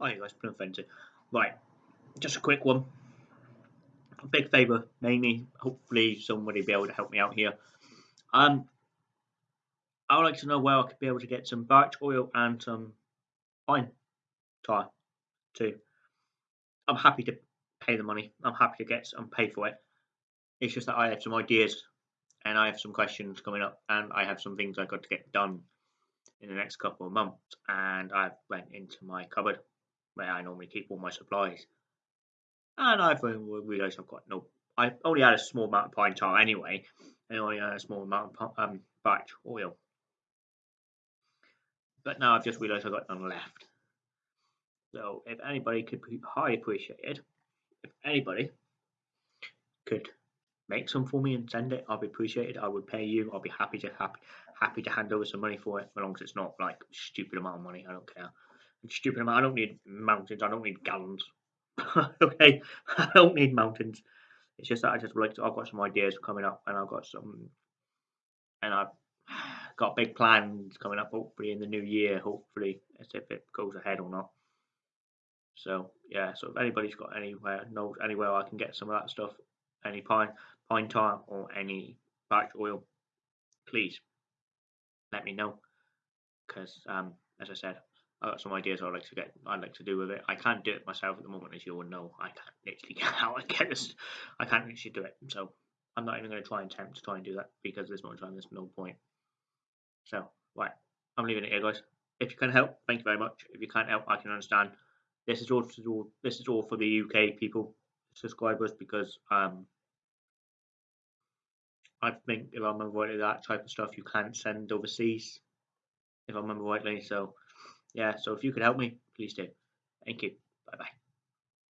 Oh, you guys, Plum Fencer. Right, just a quick one. A big favour, mainly. Hopefully, somebody be able to help me out here. Um, I would like to know where I could be able to get some birch oil and some pine tar too. I'm happy to pay the money. I'm happy to get some pay for it. It's just that I have some ideas and I have some questions coming up and I have some things I got to get done in the next couple of months and I've went into my cupboard where I normally keep all my supplies and I've realised I've got no I only had a small amount of pine tar anyway and only had a small amount of um, birch oil but now I've just realised I've got none left so if anybody could be highly appreciated if anybody could make some for me and send it, I'll be appreciated. I would pay you. I'll be happy to happy happy to hand over some money for it, as long as it's not like stupid amount of money. I don't care. Stupid amount. I don't need mountains. I don't need gallons. okay, I don't need mountains. It's just that I just like to, I've got some ideas coming up, and I've got some, and I've got big plans coming up. Hopefully in the new year. Hopefully, as if it goes ahead or not. So yeah, so if anybody's got anywhere knows anywhere I can get some of that stuff, any pine pine tar or any birch oil, please let me know. Because um, as I said, I've got some ideas I'd like to get I'd like to do with it. I can't do it myself at the moment, as you all know. I can't literally get out and get this. I can't literally do it. So I'm not even going to try and attempt to try and do that because there's no time. There's no point. So right, I'm leaving it here, guys. If you can help, thank you very much. If you can't help, I can understand. This is all, this is all for the UK people subscribers because um I think if I remember rightly that type of stuff you can't send overseas if I remember rightly so yeah so if you could help me please do. Thank you. Bye bye